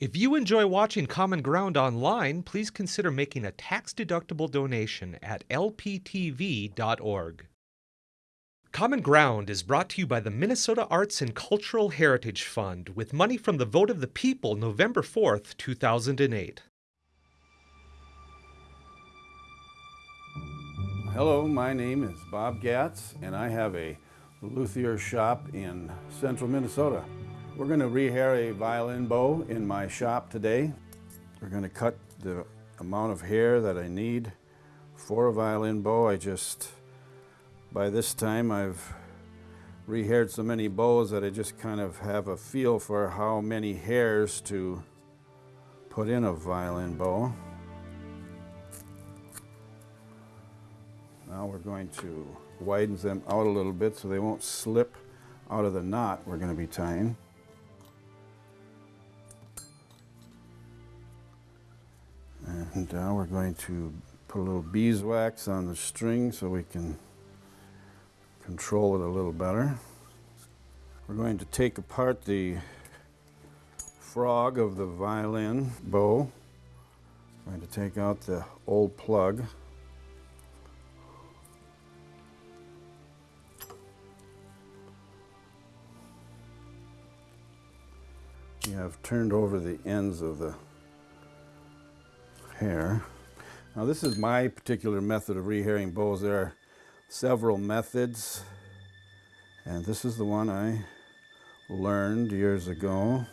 If you enjoy watching Common Ground online, please consider making a tax-deductible donation at lptv.org. Common Ground is brought to you by the Minnesota Arts and Cultural Heritage Fund with money from the vote of the people November 4th, 2008. Hello, my name is Bob Gatz, and I have a luthier shop in central Minnesota. We're going to rehair a violin bow in my shop today. We're going to cut the amount of hair that I need for a violin bow. I just, by this time, I've rehaired so many bows that I just kind of have a feel for how many hairs to put in a violin bow. Now we're going to widen them out a little bit so they won't slip out of the knot we're going to be tying. And now we're going to put a little beeswax on the string so we can control it a little better. We're going to take apart the frog of the violin bow. I'm going to take out the old plug. You have turned over the ends of the hair. Now this is my particular method of rehairing bows. There are several methods and this is the one I learned years ago.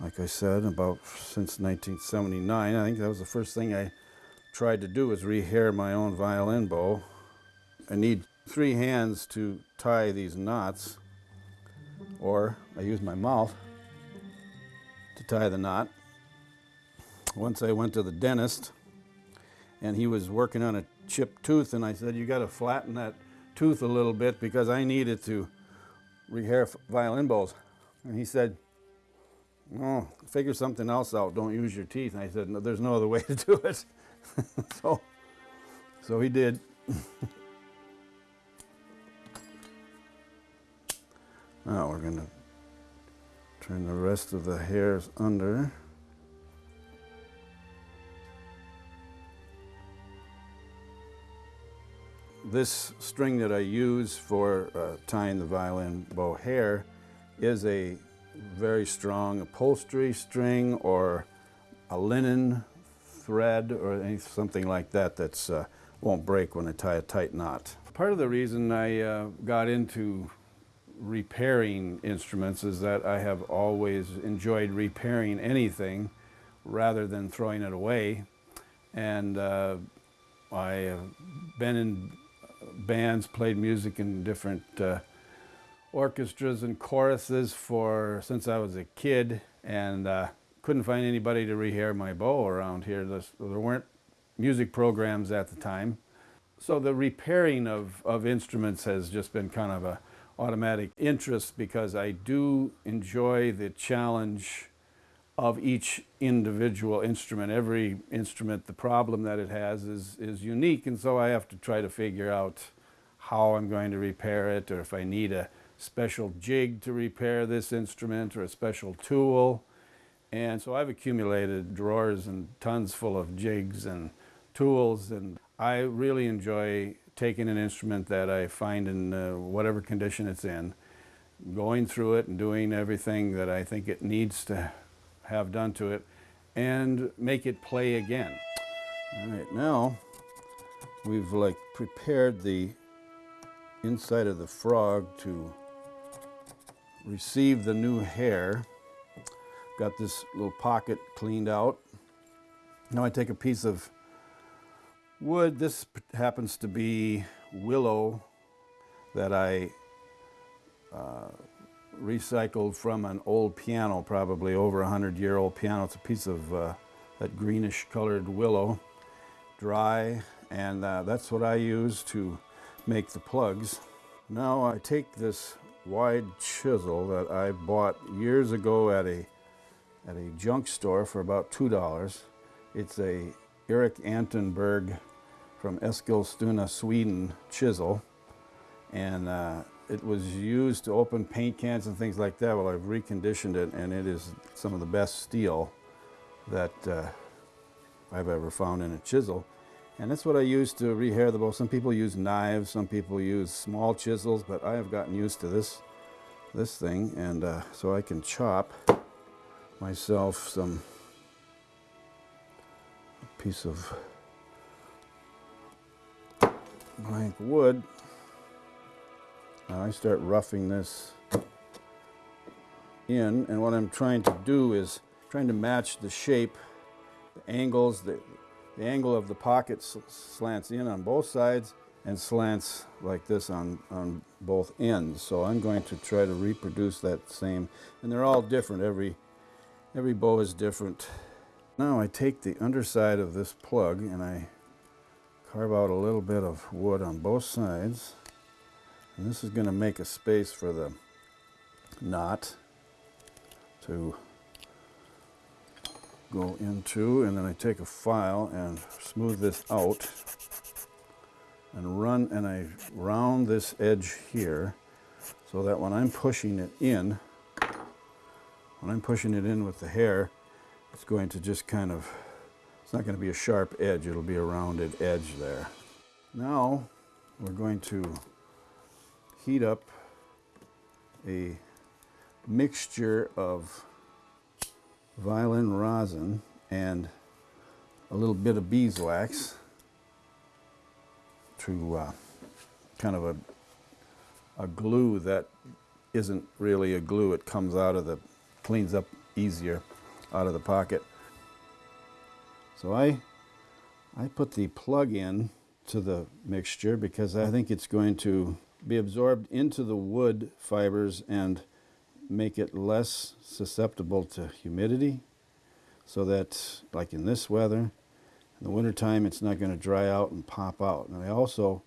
Like I said, about since 1979. I think that was the first thing I tried to do was rehair my own violin bow. I need three hands to tie these knots or I use my mouth to tie the knot once I went to the dentist and he was working on a chipped tooth and I said, you got to flatten that tooth a little bit because I needed to rehair violin bows. And he said, oh, figure something else out. Don't use your teeth. And I said, no, there's no other way to do it. so, so he did. now we're going to turn the rest of the hairs under. This string that I use for uh, tying the violin bow hair is a very strong upholstery string or a linen thread or any, something like that that uh, won't break when I tie a tight knot. Part of the reason I uh, got into repairing instruments is that I have always enjoyed repairing anything rather than throwing it away. And uh, I have been in bands, played music in different uh, orchestras and choruses for since I was a kid, and uh, couldn't find anybody to rehair my bow around here. There weren't music programs at the time. So the repairing of, of instruments has just been kind of a automatic interest because I do enjoy the challenge of each individual instrument. Every instrument, the problem that it has is, is unique, and so I have to try to figure out how I'm going to repair it, or if I need a special jig to repair this instrument, or a special tool. And so I've accumulated drawers and tons full of jigs and tools, and I really enjoy taking an instrument that I find in uh, whatever condition it's in, going through it and doing everything that I think it needs to have done to it and make it play again. All right, now we've like prepared the inside of the frog to receive the new hair. Got this little pocket cleaned out. Now I take a piece of wood. This happens to be willow that I uh, recycled from an old piano, probably over a hundred year old piano. It's a piece of uh, that greenish colored willow, dry, and uh, that's what I use to make the plugs. Now I take this wide chisel that I bought years ago at a at a junk store for about two dollars. It's a Eric Anton Berg from Eskilstuna, Sweden chisel, and uh, it was used to open paint cans and things like that. Well, I've reconditioned it, and it is some of the best steel that uh, I've ever found in a chisel. And that's what I use to rehair the bow. Some people use knives, some people use small chisels, but I have gotten used to this, this thing, and uh, so I can chop myself some piece of blank wood. Now I start roughing this in, and what I'm trying to do is trying to match the shape, the angles, the, the angle of the pocket slants in on both sides and slants like this on, on both ends. So I'm going to try to reproduce that same, and they're all different. Every, every bow is different. Now I take the underside of this plug and I carve out a little bit of wood on both sides. And this is going to make a space for the knot to go into and then I take a file and smooth this out and run and I round this edge here so that when I'm pushing it in when I'm pushing it in with the hair it's going to just kind of it's not going to be a sharp edge it'll be a rounded edge there. Now we're going to heat up a mixture of violin rosin and a little bit of beeswax to uh, kind of a, a glue that isn't really a glue. It comes out of the, cleans up easier out of the pocket. So I, I put the plug in to the mixture because I think it's going to be absorbed into the wood fibers and make it less susceptible to humidity so that like in this weather in the wintertime it's not going to dry out and pop out. And I also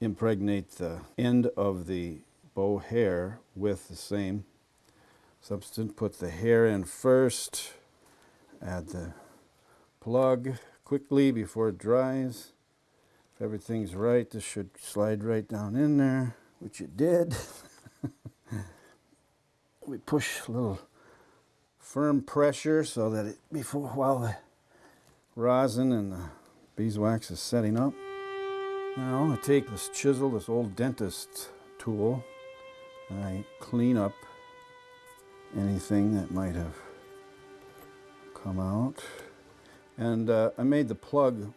impregnate the end of the bow hair with the same substance put the hair in first add the plug quickly before it dries everything's right this should slide right down in there which it did we push a little firm pressure so that it before while the rosin and the beeswax is setting up. Now I take this chisel, this old dentist tool, and I clean up anything that might have come out. And uh, I made the plug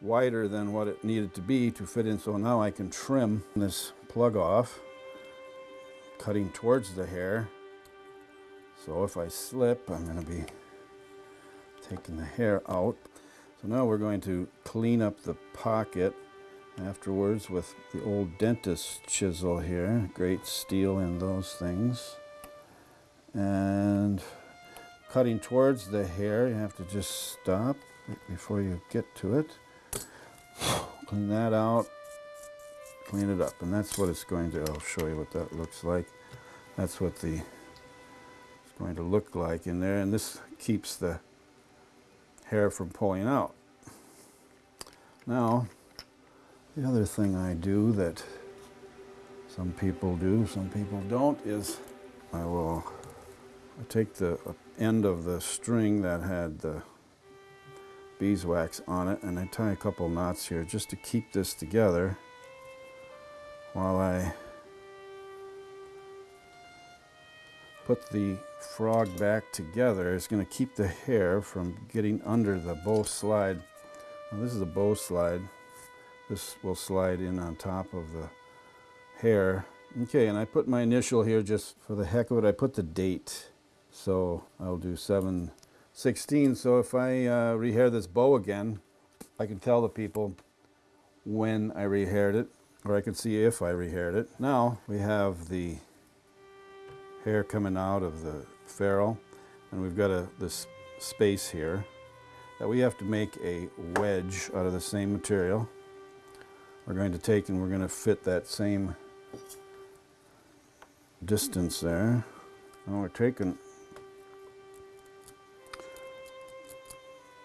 wider than what it needed to be to fit in so now I can trim this plug off cutting towards the hair. So if I slip, I'm going to be taking the hair out. So now we're going to clean up the pocket afterwards with the old dentist chisel here. Great steel in those things. And cutting towards the hair, you have to just stop before you get to it. Clean that out clean it up. And that's what it's going to, I'll show you what that looks like. That's what the, it's going to look like in there. And this keeps the hair from pulling out. Now, the other thing I do that some people do, some people don't, is I will take the end of the string that had the beeswax on it and I tie a couple knots here just to keep this together while I put the frog back together. It's going to keep the hair from getting under the bow slide. Now this is a bow slide. This will slide in on top of the hair. Okay, and I put my initial here just for the heck of it. I put the date. So I'll do 716. So if I uh, rehair this bow again, I can tell the people when I rehaired it or I can see if I rehaired it. Now we have the hair coming out of the ferrule and we've got a, this space here that we have to make a wedge out of the same material. We're going to take and we're going to fit that same distance there. And we're taking,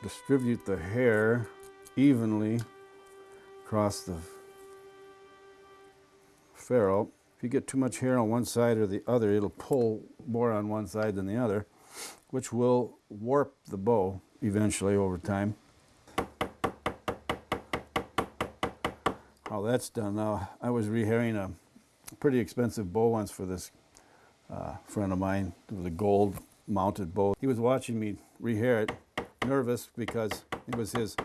distribute the hair evenly across the ferrule if you get too much hair on one side or the other, it'll pull more on one side than the other, which will warp the bow eventually over time. How that's done now, I was rehairing a pretty expensive bow once for this uh, friend of mine. It was a gold mounted bow. He was watching me rehair it, nervous because it was his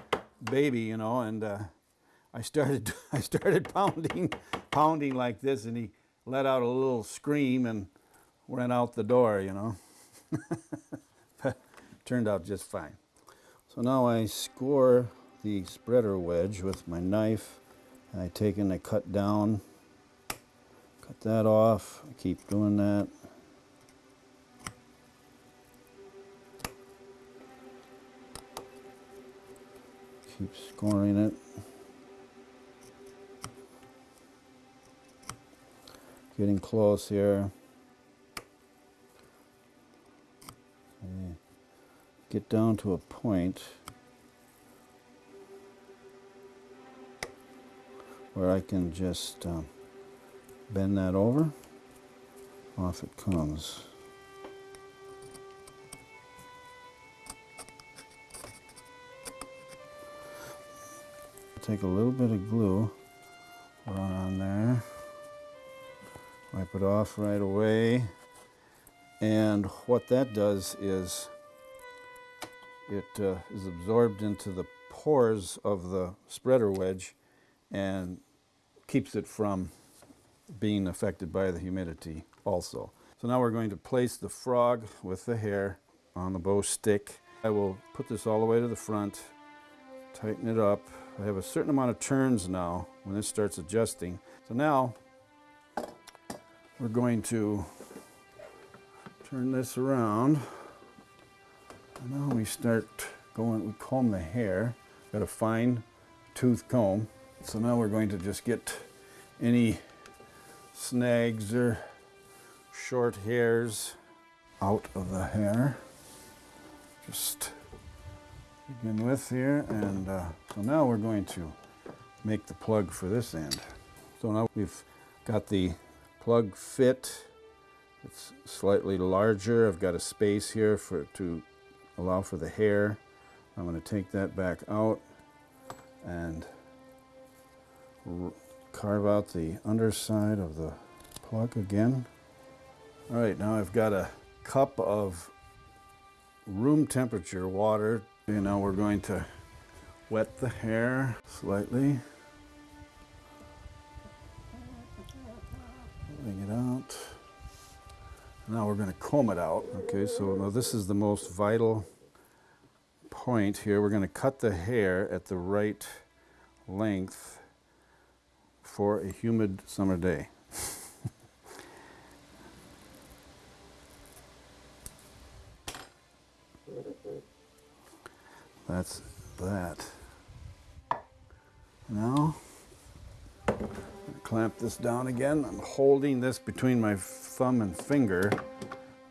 baby, you know, and uh, I started I started pounding, pounding like this, and he let out a little scream and ran out the door, you know. Turned out just fine. So now I score the spreader wedge with my knife. I take and I cut down, cut that off. I keep doing that. Keep scoring it. Getting close here. Get down to a point where I can just um, bend that over. Off it comes. Take a little bit of glue, run on there, wipe it off right away. And what that does is it uh, is absorbed into the pores of the spreader wedge and keeps it from being affected by the humidity also. So now we're going to place the frog with the hair on the bow stick. I will put this all the way to the front, tighten it up. I have a certain amount of turns now when this starts adjusting. So now we're going to turn this around. And now we start going, we comb the hair. Got a fine tooth comb. So now we're going to just get any snags or short hairs out of the hair. Just begin with here. And uh, so now we're going to make the plug for this end. So now we've got the plug fit. It's slightly larger. I've got a space here for to allow for the hair. I'm going to take that back out and carve out the underside of the plug again. All right, now I've got a cup of room temperature water. And now we're going to wet the hair slightly. Bring it out. Now we're going to comb it out. Okay, so now this is the most vital point here. We're going to cut the hair at the right length for a humid summer day. That's that. Now, clamp this down again. I'm holding this between my thumb and finger.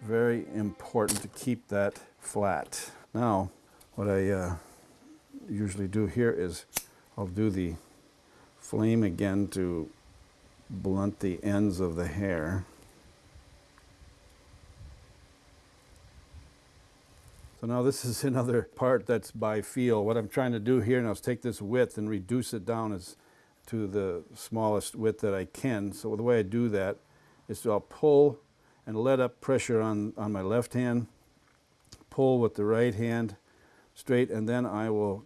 Very important to keep that flat. Now, what I uh, usually do here is I'll do the flame again to blunt the ends of the hair. So now this is another part that's by feel. What I'm trying to do here now is take this width and reduce it down as to the smallest width that I can. So the way I do that is I'll pull and let up pressure on, on my left hand, pull with the right hand straight, and then I will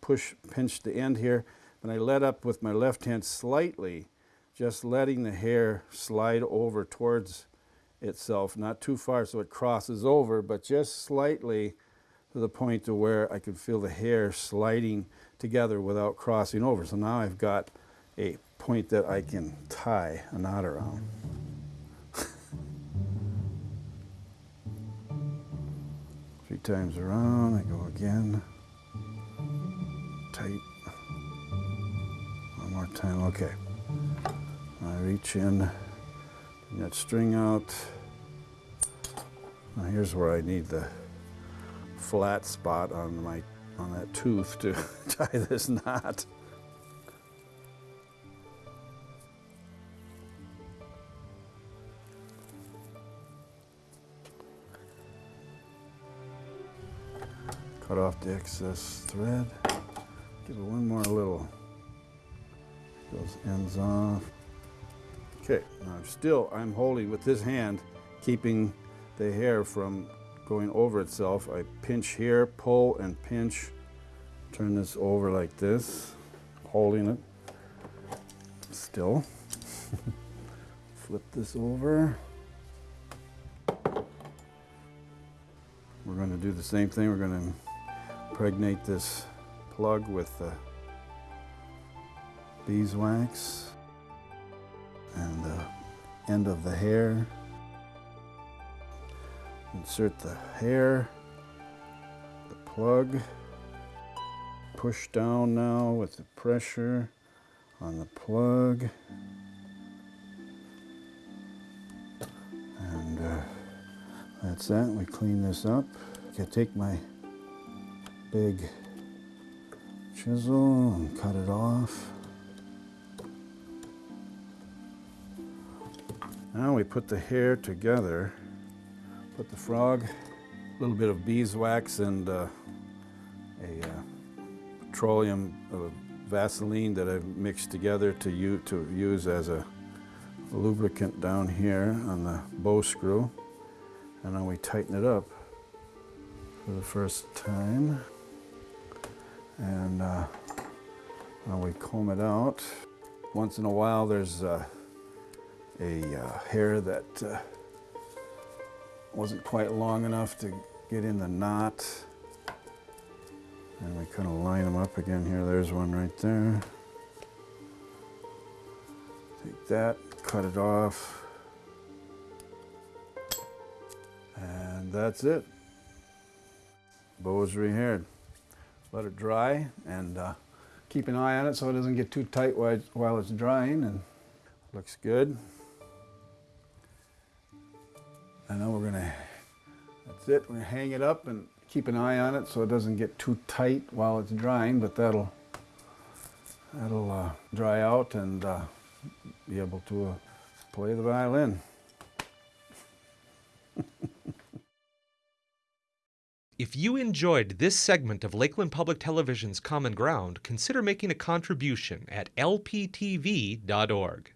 push, pinch the end here and I let up with my left hand slightly, just letting the hair slide over towards itself, not too far so it crosses over, but just slightly to the point to where I can feel the hair sliding together without crossing over. So now I've got a point that I can tie a knot around. Three times around, I go again, tight one more time. Okay. I reach in, that string out. Now here's where I need the flat spot on my on that tooth to tie this knot. Cut off the excess thread. Give it one more little. Those ends off. Okay, now I'm still, I'm holding with this hand, keeping the hair from going over itself. I pinch here, pull and pinch, turn this over like this, holding it still. Flip this over. We're going to do the same thing. We're going to impregnate this plug with the beeswax and the end of the hair. Insert the hair, the plug, push down now with the pressure on the plug. And uh, that's that. We clean this up. I take my big chisel and cut it off. Now we put the hair together. Put the frog, a little bit of beeswax and uh, a uh, petroleum uh, Vaseline that I've mixed together to, use, to use as a lubricant down here on the bow screw. And then we tighten it up for the first time. And uh, now we comb it out. Once in a while there's uh, a uh, hair that uh, wasn't quite long enough to get in the knot. And we kind of line them up again here. There's one right there. Take that, cut it off. And that's it. Bow is rehaired. Let it dry and uh, keep an eye on it so it doesn't get too tight while it's drying and looks good. And now we're gonna, that's it, we're gonna hang it up and keep an eye on it so it doesn't get too tight while it's drying, but that'll, that'll uh, dry out and uh, be able to uh, play the violin. If you enjoyed this segment of Lakeland Public Television's Common Ground, consider making a contribution at lptv.org.